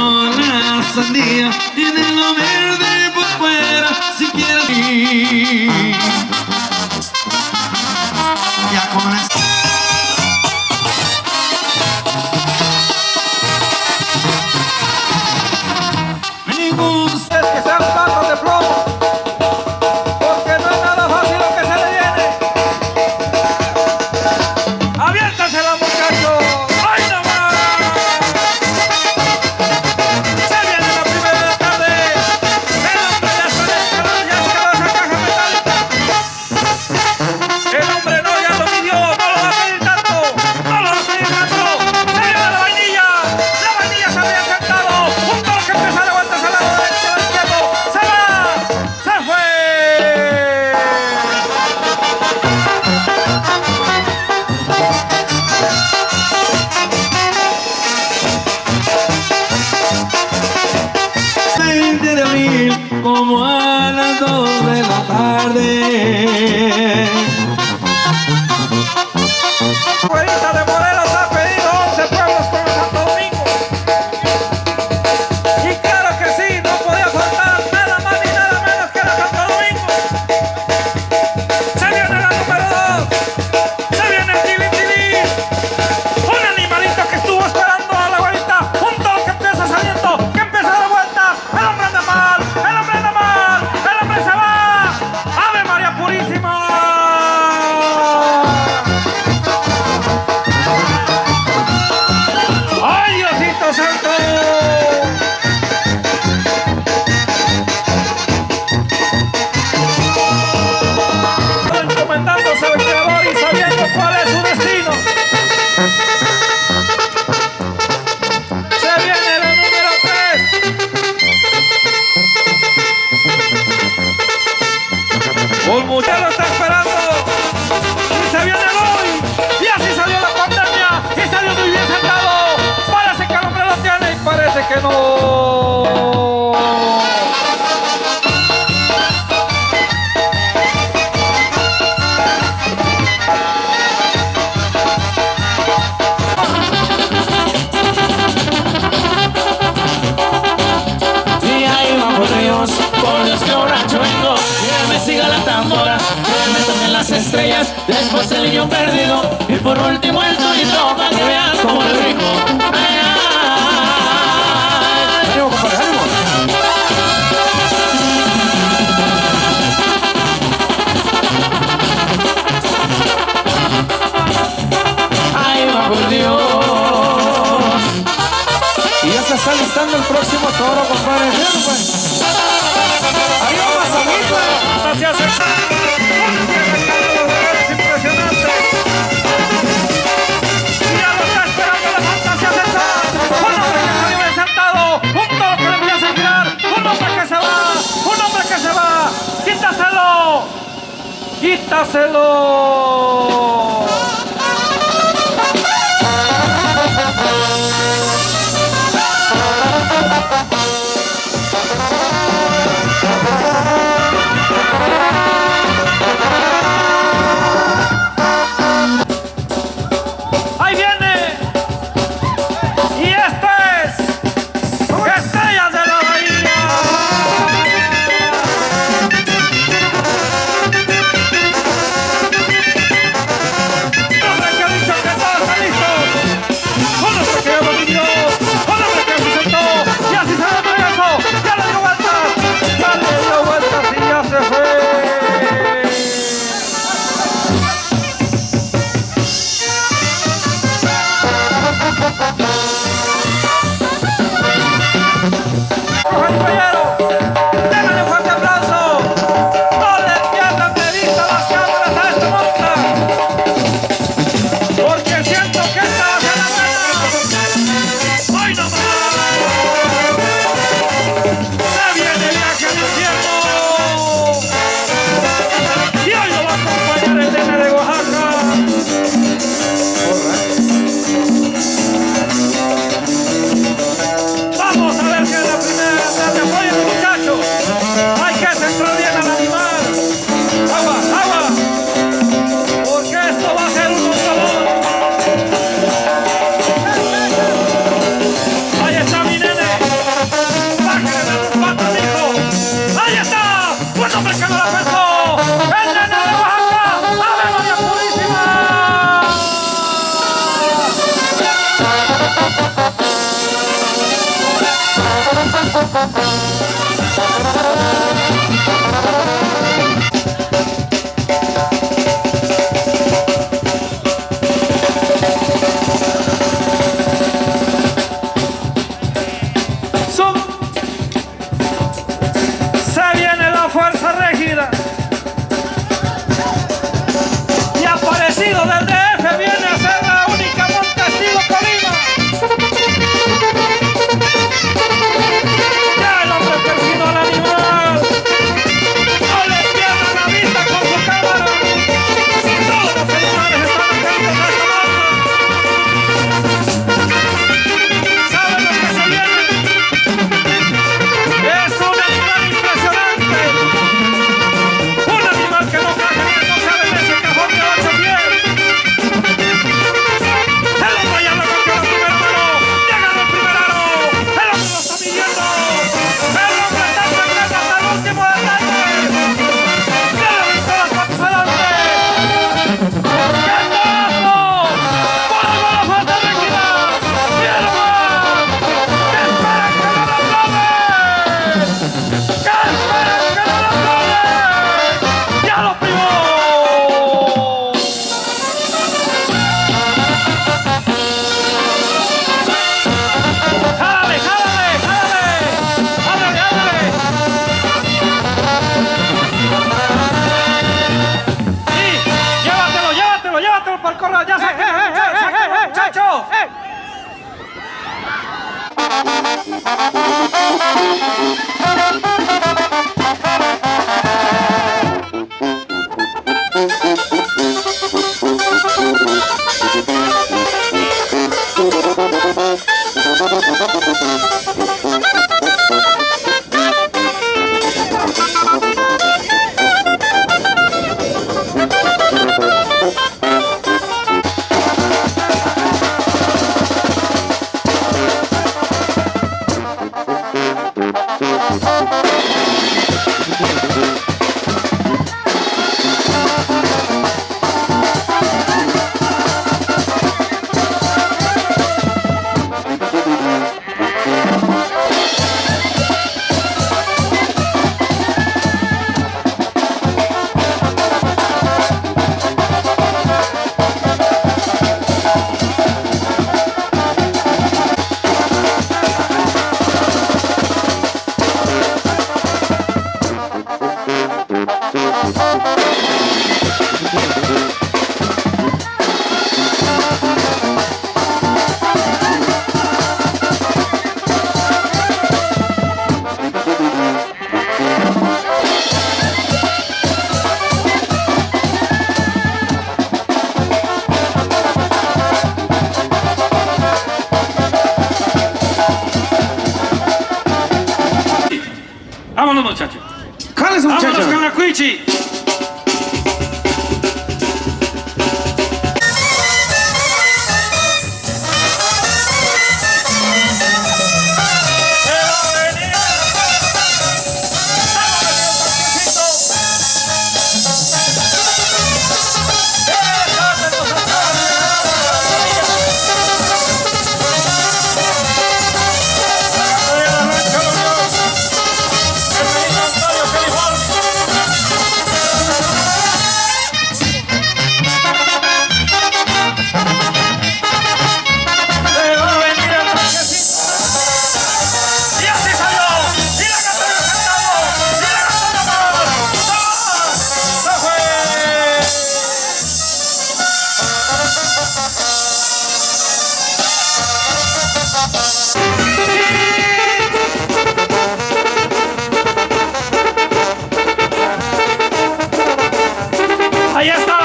como la sandía Tiene lo verde por fuera si quieres ir. Ya con la hacerlo Korea sẽ hey, hey, hey, hey, hey, hey, hey, hey, hey. Thank you. の社長。カーネスの社長。天野さんがク。ahí está.